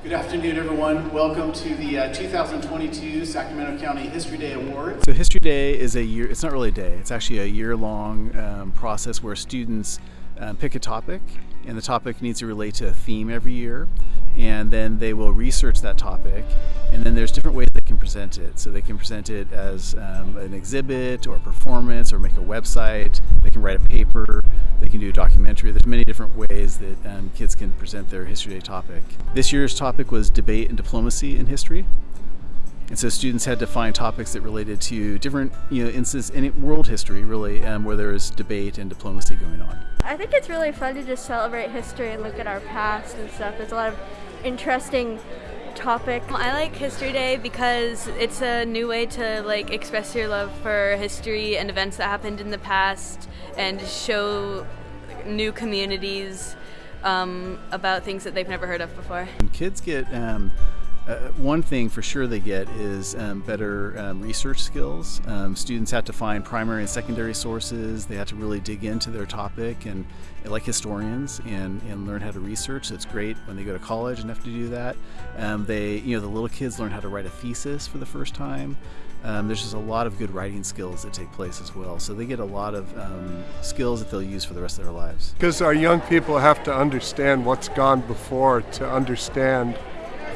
Good afternoon, everyone. Welcome to the uh, 2022 Sacramento County History Day Awards. So History Day is a year, it's not really a day, it's actually a year-long um, process where students um, pick a topic and the topic needs to relate to a theme every year and then they will research that topic and then there's different ways they can present it. So they can present it as um, an exhibit or performance or make a website, they can write a paper, they can do a documentary. There's many different ways that um, kids can present their History Day topic. This year's topic was debate and diplomacy in history. And so students had to find topics that related to different, you know, instances in world history, really, um, where there was debate and diplomacy going on. I think it's really fun to just celebrate history and look at our past and stuff. There's a lot of interesting topic. I like History Day because it's a new way to like express your love for history and events that happened in the past and show new communities um, about things that they've never heard of before. And kids get um, uh, one thing for sure they get is um, better um, research skills. Um, students have to find primary and secondary sources. They have to really dig into their topic and, like historians and, and learn how to research. It's great when they go to college and have to do that. Um, they, you know, the little kids learn how to write a thesis for the first time. Um, there's just a lot of good writing skills that take place as well. So they get a lot of um, skills that they'll use for the rest of their lives. Because our young people have to understand what's gone before to understand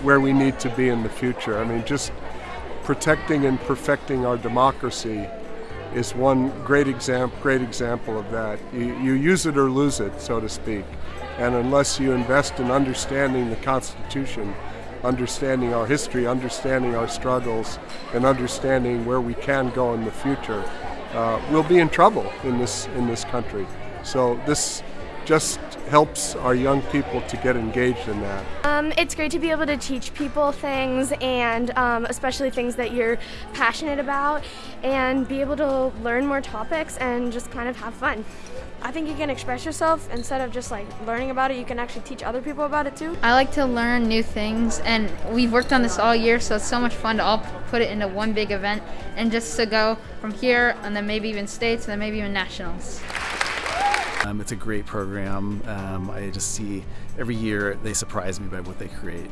where we need to be in the future. I mean, just protecting and perfecting our democracy is one great example, great example of that. You, you use it or lose it, so to speak. And unless you invest in understanding the Constitution, understanding our history, understanding our struggles, and understanding where we can go in the future, uh, we'll be in trouble in this in this country. So this just helps our young people to get engaged in that. Um, it's great to be able to teach people things and um, especially things that you're passionate about and be able to learn more topics and just kind of have fun. I think you can express yourself instead of just like learning about it, you can actually teach other people about it too. I like to learn new things and we've worked on this all year so it's so much fun to all put it into one big event and just to go from here and then maybe even states and then maybe even nationals. Um, it's a great program. Um, I just see every year they surprise me by what they create.